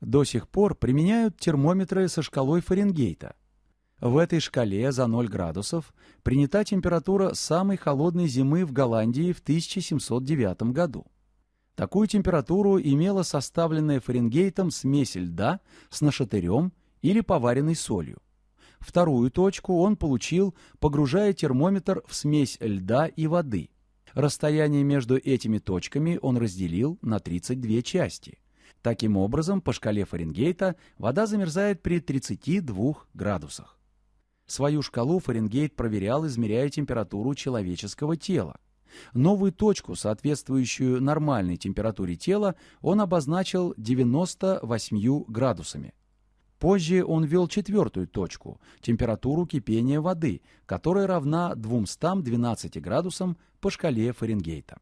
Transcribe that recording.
До сих пор применяют термометры со шкалой Фаренгейта. В этой шкале за 0 градусов принята температура самой холодной зимы в Голландии в 1709 году. Такую температуру имела составленная Фаренгейтом смесь льда с нашатырем или поваренной солью. Вторую точку он получил, погружая термометр в смесь льда и воды. Расстояние между этими точками он разделил на 32 части. Таким образом, по шкале Фаренгейта вода замерзает при 32 градусах. Свою шкалу Фаренгейт проверял, измеряя температуру человеческого тела. Новую точку, соответствующую нормальной температуре тела, он обозначил 98 градусами. Позже он ввел четвертую точку – температуру кипения воды, которая равна 212 градусам по шкале Фаренгейта.